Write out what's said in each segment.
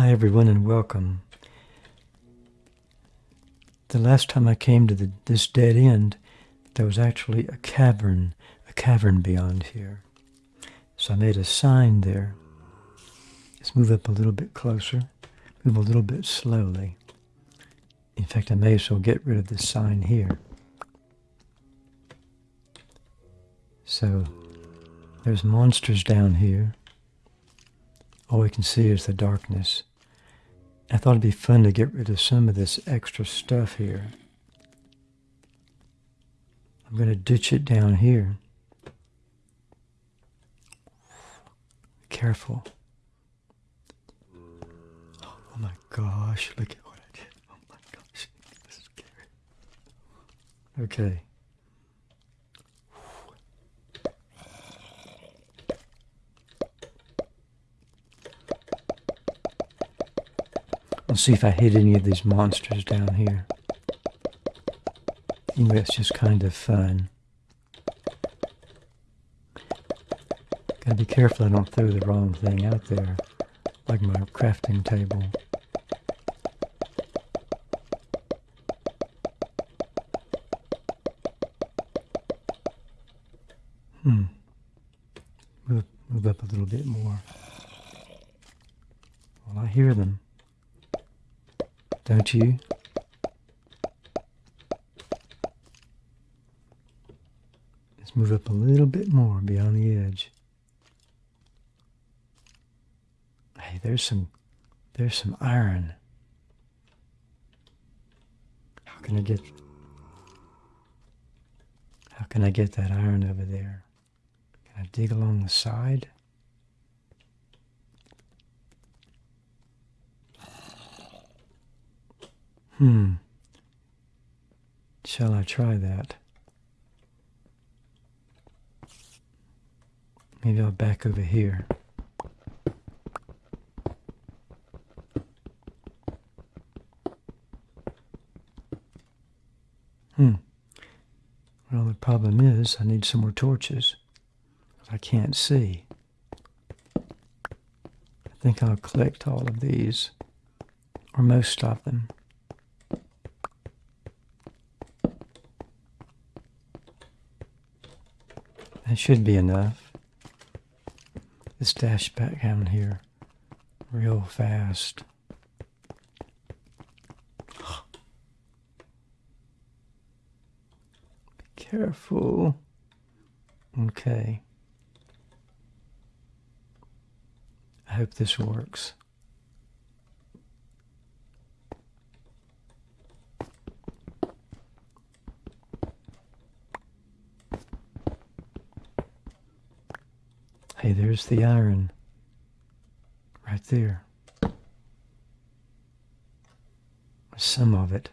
Hi, everyone, and welcome. The last time I came to the, this dead end, there was actually a cavern, a cavern beyond here. So I made a sign there. Let's move up a little bit closer, move a little bit slowly. In fact, I may as well get rid of this sign here. So there's monsters down here. All we can see is the darkness. I thought it'd be fun to get rid of some of this extra stuff here. I'm going to ditch it down here. Careful. Oh my gosh, look at what I did. Oh my gosh, this is scary. Okay. See if I hit any of these monsters down here. Anyway, it's just kind of fun. Gotta be careful I don't throw the wrong thing out there, like my crafting table. Hmm. Move, move up a little bit more. Well, I hear them. Don't you? Let's move up a little bit more beyond the edge. Hey, there's some there's some iron. How can I get how can I get that iron over there? Can I dig along the side? Hmm. Shall I try that? Maybe I'll back over here. Hmm. Well, the problem is I need some more torches. I can't see. I think I'll collect all of these, or most of them. Should be enough. Let's dash back down here real fast. Be careful. Okay. I hope this works. Hey, there's the iron. Right there. Some of it.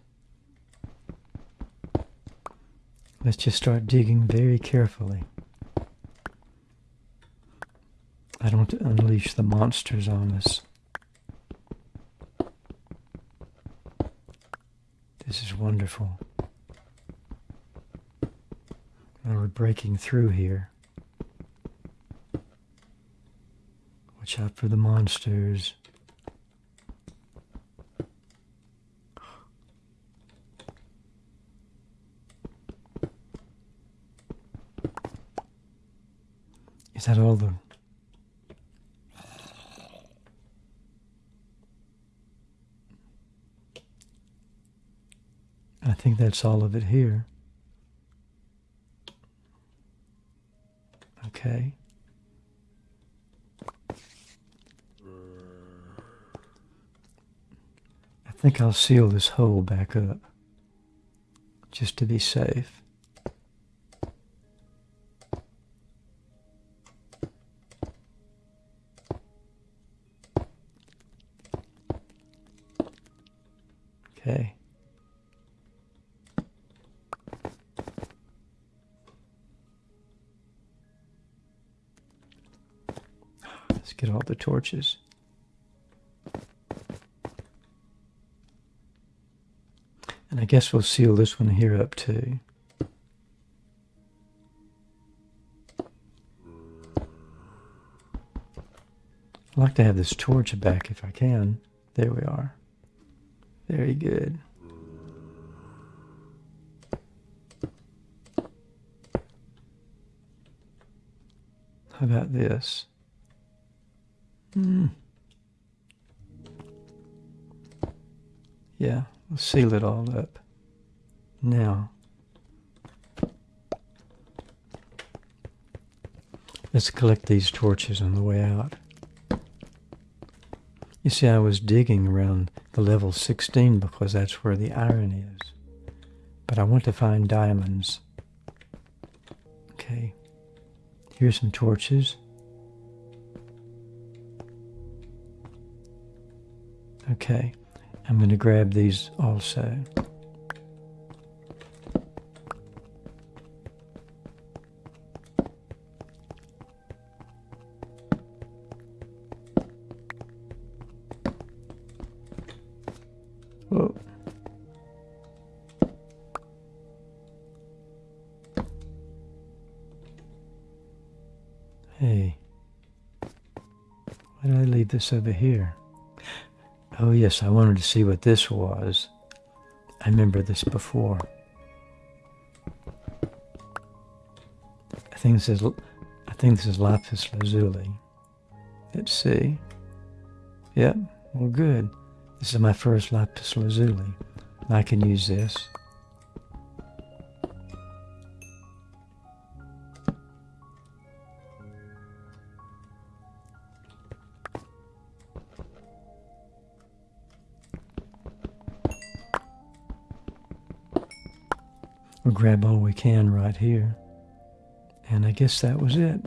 Let's just start digging very carefully. I don't unleash the monsters on us. This is wonderful. And we're breaking through here. Watch out for the monsters. Is that all the... I think that's all of it here. Okay. I think I'll seal this hole back up just to be safe. Okay. Let's get all the torches. I guess we'll seal this one here up too. I'd like to have this torch back if I can. There we are. Very good. How about this? Mm. Yeah, we'll seal it all up. Now, let's collect these torches on the way out. You see, I was digging around the level 16 because that's where the iron is. But I want to find diamonds. Okay. Here's some torches. Okay. I'm going to grab these also. Hey, why did I leave this over here? Oh yes, I wanted to see what this was. I remember this before. I think this is I think this is lapis lazuli. Let's see. Yep, well good. This is my first lapis lazuli. I can use this. Grab all we can right here. And I guess that was it.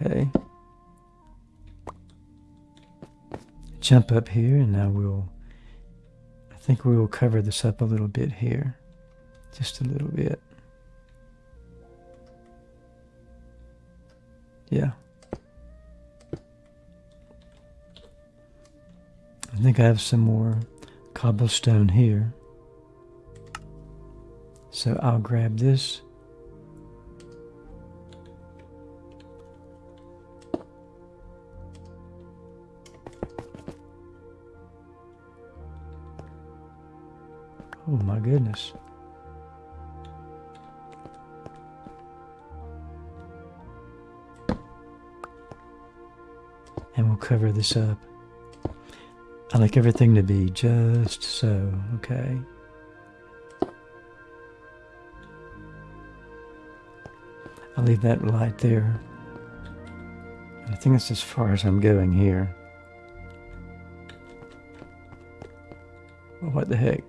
Okay. Jump up here and now we'll, I think we will cover this up a little bit here. Just a little bit. Yeah. I think I have some more cobblestone here. So I'll grab this. Oh my goodness. And we'll cover this up. I like everything to be just so, okay? I'll leave that light there. I think that's as far as I'm going here. Well, what the heck?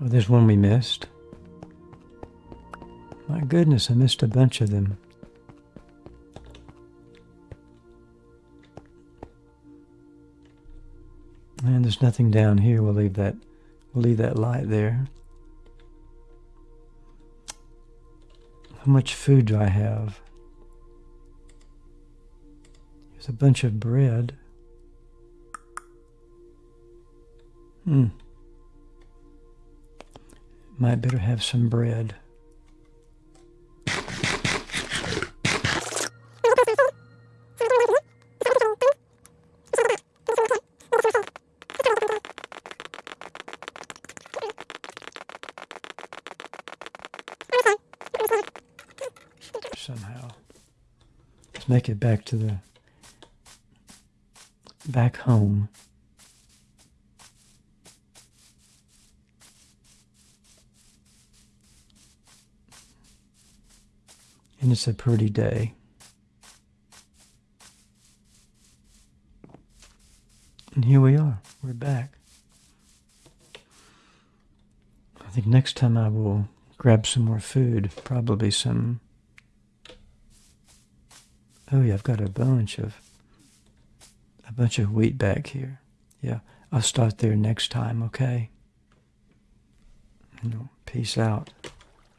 Oh, there's one we missed. My goodness, I missed a bunch of them. And there's nothing down here. We'll leave that We'll leave that light there. How much food do I have? There's a bunch of bread. Hmm. Might better have some bread. Somehow. Let's make it back to the back home. And it's a pretty day. And here we are. We're back. I think next time I will grab some more food, probably some Oh yeah, I've got a bunch of a bunch of wheat back here. Yeah, I'll start there next time, okay? peace out.